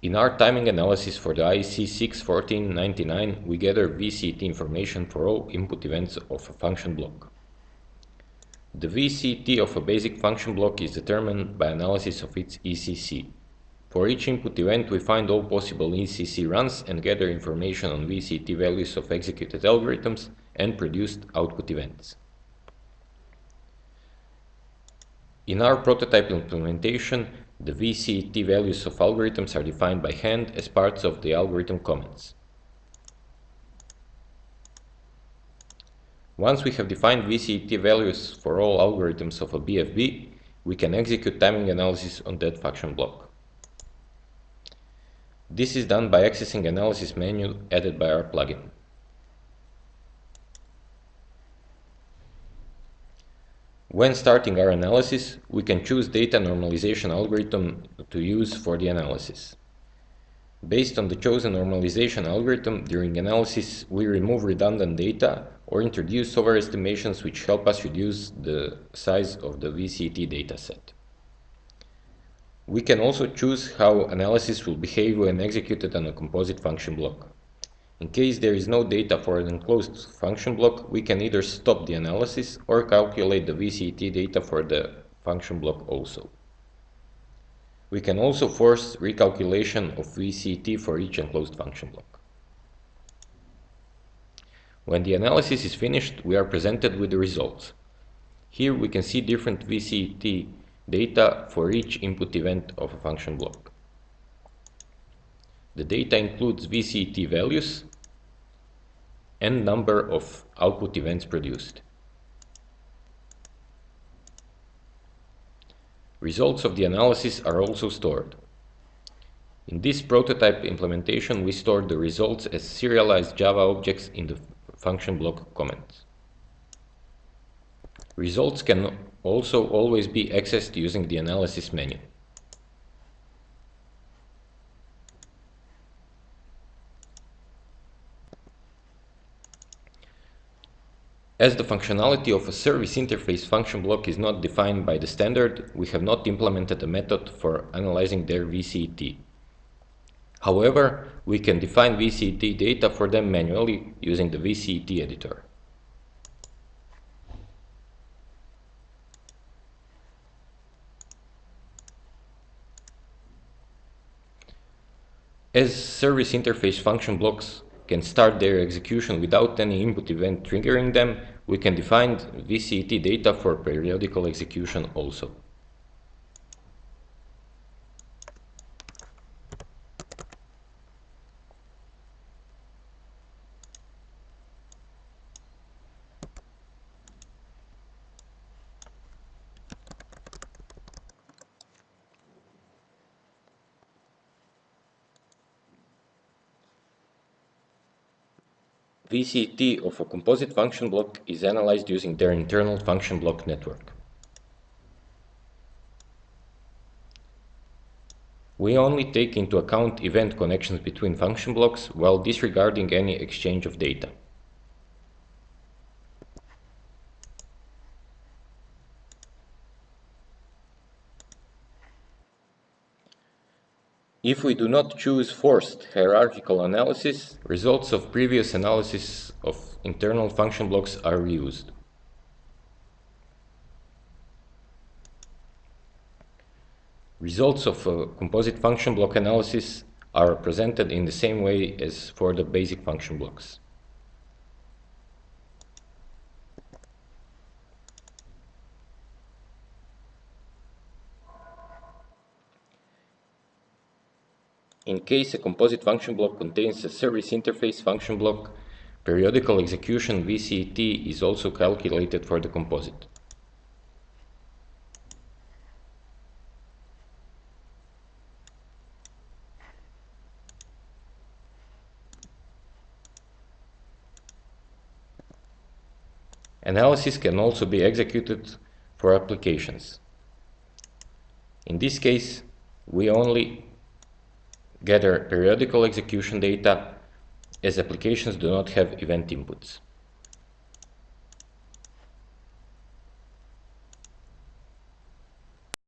In our timing analysis for the IEC 61499, we gather VCT information for all input events of a function block. The VCT of a basic function block is determined by analysis of its ECC. For each input event, we find all possible ECC runs and gather information on VCT values of executed algorithms and produced output events. In our prototype implementation, the VCT values of algorithms are defined by hand as parts of the algorithm comments. Once we have defined VCT values for all algorithms of a BFB, we can execute timing analysis on that function block. This is done by accessing analysis menu added by our plugin. When starting our analysis, we can choose data normalization algorithm to use for the analysis. Based on the chosen normalization algorithm, during analysis we remove redundant data or introduce overestimations which help us reduce the size of the VCT dataset. We can also choose how analysis will behave when executed on a composite function block. In case there is no data for an enclosed function block, we can either stop the analysis or calculate the VCT data for the function block also. We can also force recalculation of VCT for each enclosed function block. When the analysis is finished, we are presented with the results. Here we can see different VCT data for each input event of a function block. The data includes VCT values, and number of output events produced. Results of the analysis are also stored. In this prototype implementation, we store the results as serialized Java objects in the function block comments. Results can also always be accessed using the analysis menu. As the functionality of a service interface function block is not defined by the standard, we have not implemented a method for analyzing their VCT. However, we can define VCT data for them manually using the VCT editor. As service interface function blocks can start their execution without any input event triggering them, we can define VCT data for periodical execution also. VCT of a composite function block is analyzed using their internal function block network. We only take into account event connections between function blocks while disregarding any exchange of data. If we do not choose forced hierarchical analysis, results of previous analysis of internal function blocks are reused. Results of a composite function block analysis are presented in the same way as for the basic function blocks. In case a composite function block contains a service interface function block, periodical execution VCT is also calculated for the composite. Analysis can also be executed for applications. In this case, we only gather periodical execution data as applications do not have event inputs.